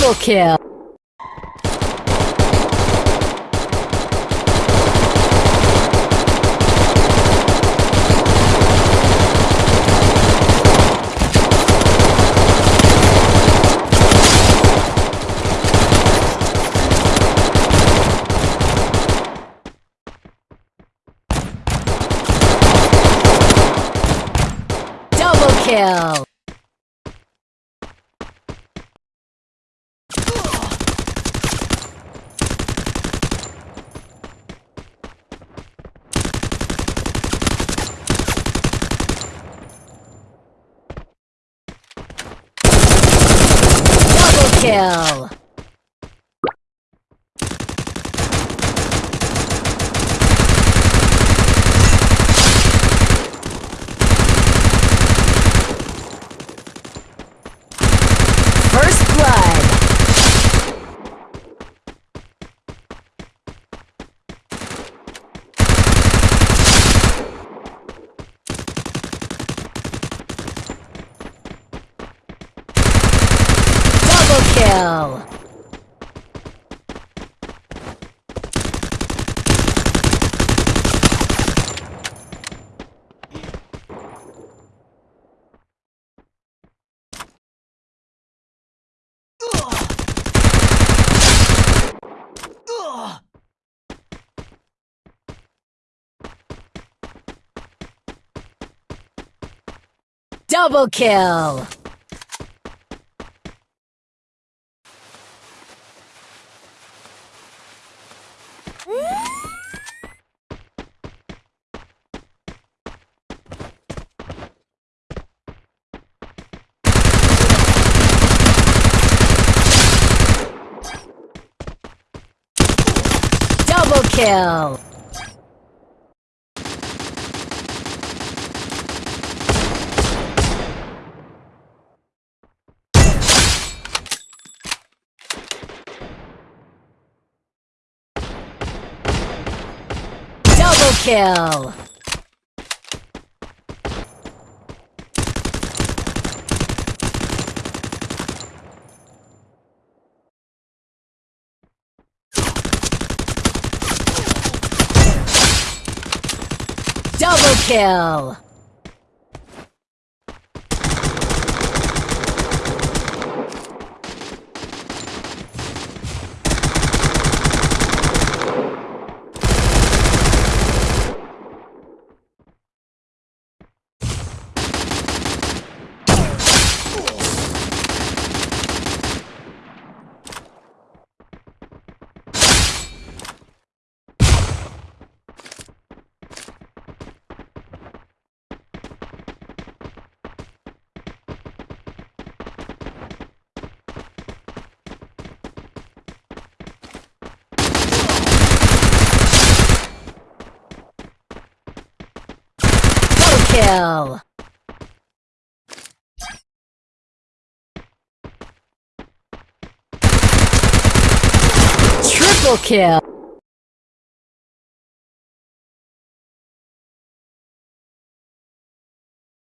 تو کال خیاؤ چ kill. Double kill. جب کیا خیا